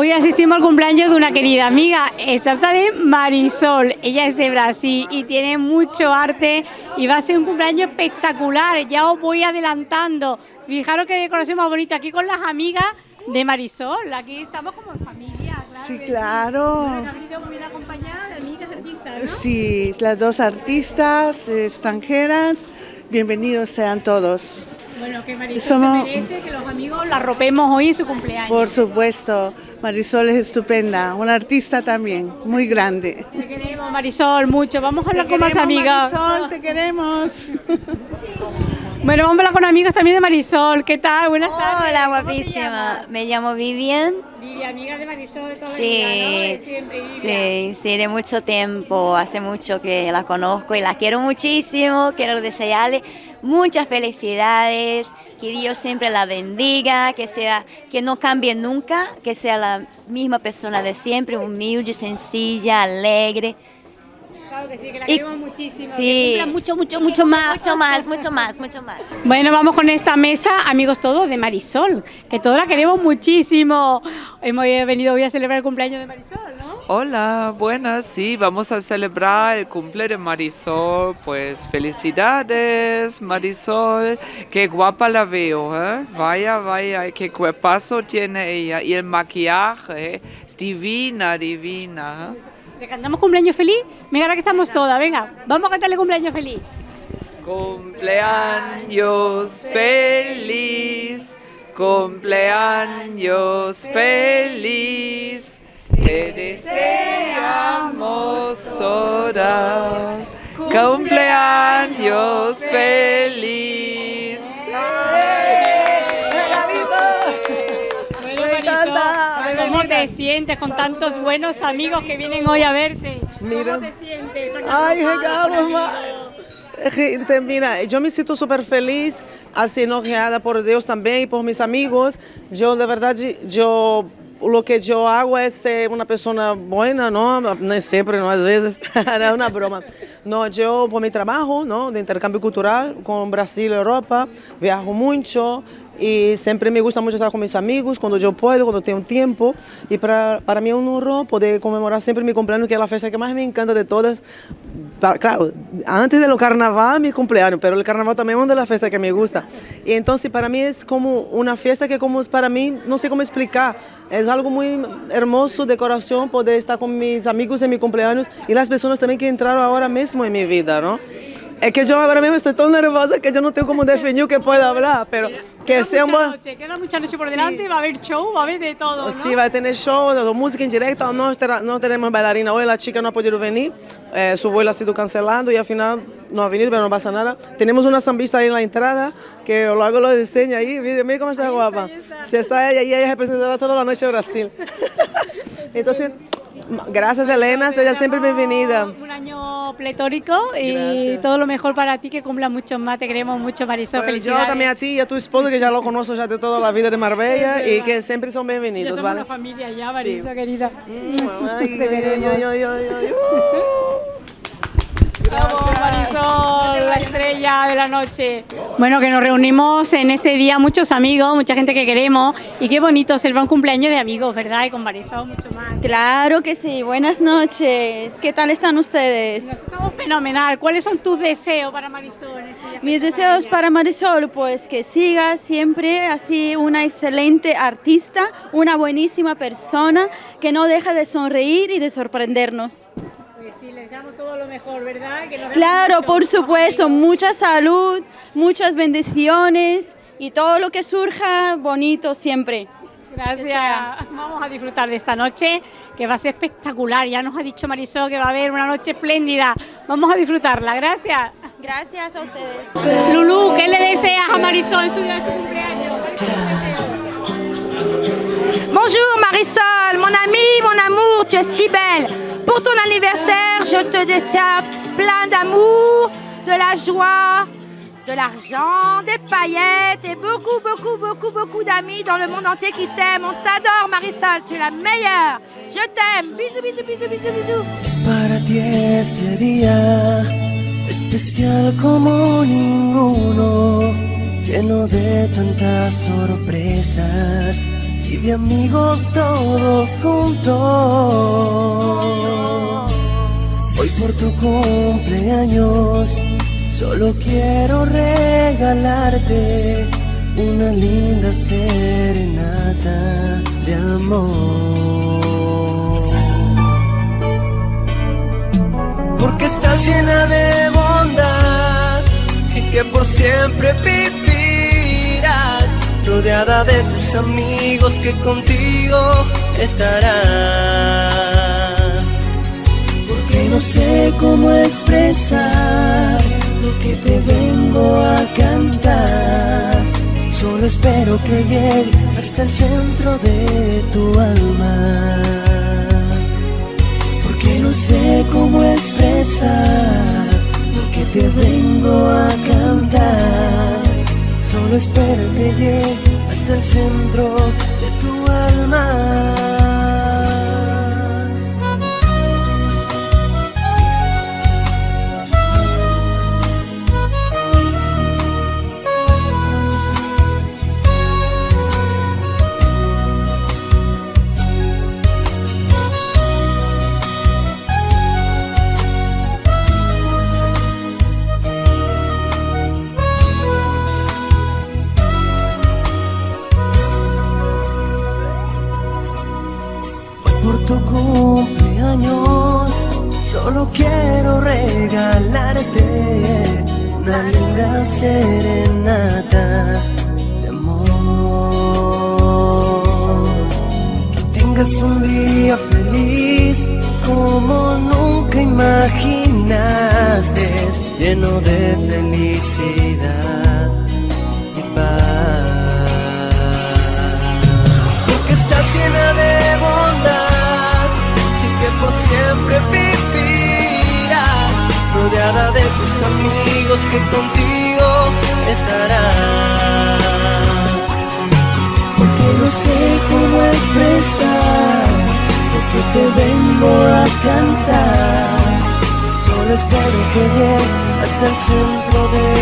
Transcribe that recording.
Hoy asistimos al cumpleaños de una querida amiga, se trata de Marisol, ella es de Brasil y tiene mucho arte y va a ser un cumpleaños espectacular, ya os voy adelantando. Fijaros qué decoración más bonita aquí con las amigas de Marisol, aquí estamos como en familia. Claro, sí, claro. Bien acompañada de amigas artistas, ¿no? Sí, las dos artistas extranjeras, bienvenidos sean todos. Bueno, que Marisol Somos... se merece que los amigos la ropemos hoy en su cumpleaños. Por supuesto, Marisol es estupenda, una artista también, muy grande. Te queremos, Marisol, mucho. Vamos a hablar te con más amigas. Marisol, te queremos. Bueno, vamos a hablar con amigos también de Marisol. ¿Qué tal? Buenas tardes. Hola, guapísima. Me llamo Vivian. Vivian, amiga de Marisol toda sí, vida, ¿no? De siempre, Vivian. Sí, sí, de mucho tiempo. Hace mucho que la conozco y la quiero muchísimo. Quiero desearle muchas felicidades, que Dios siempre la bendiga, que sea, que no cambie nunca, que sea la misma persona de siempre, humilde, sencilla, alegre. Claro que sí, que la queremos muchísimo. Sí. Que mucho, mucho, mucho más. Mucho más, mucho más, mucho más. Bueno, vamos con esta mesa, amigos todos, de Marisol, que todos la queremos muchísimo. Hemos venido hoy a celebrar el cumpleaños de Marisol, ¿no? Hola, buenas, sí, vamos a celebrar el cumple de Marisol, pues felicidades Marisol, qué guapa la veo, ¿eh? vaya, vaya, qué cuerpazo tiene ella, y el maquillaje, es divina, divina. ¿eh? ¿Le cantamos cumpleaños feliz? Venga, ahora que estamos todas, venga, vamos a cantarle cumpleaños feliz. Cumpleaños feliz, cumpleaños feliz. Te deseamos todas cumpleaños feliz. ¿Cómo te sientes con tantos buenos amigos que vienen hoy a verte? Mira. ¿Cómo te sientes? Ay, llegamos más. Gente, mira, yo me siento súper feliz, así enojada por Dios también y por mis amigos. Yo, de verdad, yo lo que yo hago es ser una persona buena, ¿no? No siempre, ¿no? A veces, es una broma. No, yo por mi trabajo, ¿no? De intercambio cultural con Brasil y Europa, viajo mucho y siempre me gusta mucho estar con mis amigos cuando yo puedo, cuando tengo tiempo. Y para, para mí es un honor poder conmemorar siempre mi cumpleaños, que es la fecha que más me encanta de todas. Claro, antes del carnaval, mi cumpleaños, pero el carnaval también es una de las fiestas que me gusta. Y entonces para mí es como una fiesta que como para mí, no sé cómo explicar, es algo muy hermoso de corazón poder estar con mis amigos en mi cumpleaños y las personas también que entraron ahora mismo en mi vida, ¿no? Es que yo ahora mismo estoy tan nerviosa que yo no tengo cómo definir que puedo hablar, pero que queda sea un mucha noche, queda mucha noche por delante, va a haber show, va a haber de todo, ¿no? Sí, va a tener show, de música en directo, no, no tenemos bailarina hoy, la chica no ha podido venir, eh, su vuelo ha sido cancelado y al final no ha venido, pero no pasa nada. Tenemos una zambista ahí en la entrada, que luego lo diseña ahí, mire, mire cómo está guapa. Si está ella y ella representará toda la noche Brasil. Entonces, gracias Elena, ella siempre bienvenida. Un año pletórico y Gracias. todo lo mejor para ti, que cumpla muchos más, te queremos mucho, Marisol, Pues yo también a ti y a tu esposo, que ya lo conozco ya de toda la vida de Marbella y que siempre son ya bienvenidos, somos ¿vale? una familia ya, Marisol, querida. Ay, Te veremos. ay, ay, ay, ay, Vamos, Marisol, la estrella de la noche. Bueno, que nos reunimos en este día muchos amigos, mucha gente que queremos y qué bonito celebrar un cumpleaños de amigos, ¿verdad? Y con Marisol mucho más. Claro que sí, buenas noches. ¿Qué tal están ustedes? Nos estamos fenomenal. ¿Cuáles son tus deseos para Marisol? este Mis deseos para Marisol, pues que siga siempre así una excelente artista, una buenísima persona, que no deja de sonreír y de sorprendernos. Sí, les damos todo lo mejor, ¿verdad? Que nos Claro, mucho, por supuesto, amigos. mucha salud, muchas bendiciones y todo lo que surja bonito siempre. Gracias. Vamos a disfrutar de esta noche, que va a ser espectacular. Ya nos ha dicho Marisol que va a haber una noche espléndida. Vamos a disfrutarla. Gracias. Gracias a ustedes. Lulú, ¿qué le deseas a Marisol en su día de su cumpleaños? Bonjour Marisol, mon amie, mon amour, tu es si belle. Pour ton anniversaire, je te désire plein d'amour, de la joie, de l'argent, des paillettes et beaucoup, beaucoup, beaucoup, beaucoup d'amis dans le monde entier qui t'aiment. On t'adore Marisol, tu es la meilleure. Je t'aime. Bisous, bisous, bisous, bisous, bisous. Es para ti este ninguno, lleno de tantas sorpresas, y de amigos todos juntos. Hoy por tu cumpleaños solo quiero regalarte una linda serenata de amor. Porque estás llena de bondad y que por siempre vivirás rodeada de tus amigos que contigo estarán. Porque no sé cómo expresar lo que te vengo a cantar. Solo espero que llegue hasta el centro de tu alma. Porque no sé cómo expresar lo que te vengo a cantar. Solo espero que llegue hasta el centro de tu alma. Quiero regalarte una linda serenata de amor. Que tengas un día feliz como nunca imaginaste, lleno de felicidad y paz. Porque estás llena de bondad y que por siempre de tus amigos que contigo estarán. Porque no sé cómo expresar lo que te vengo a cantar. Solo espero que llegue hasta el centro de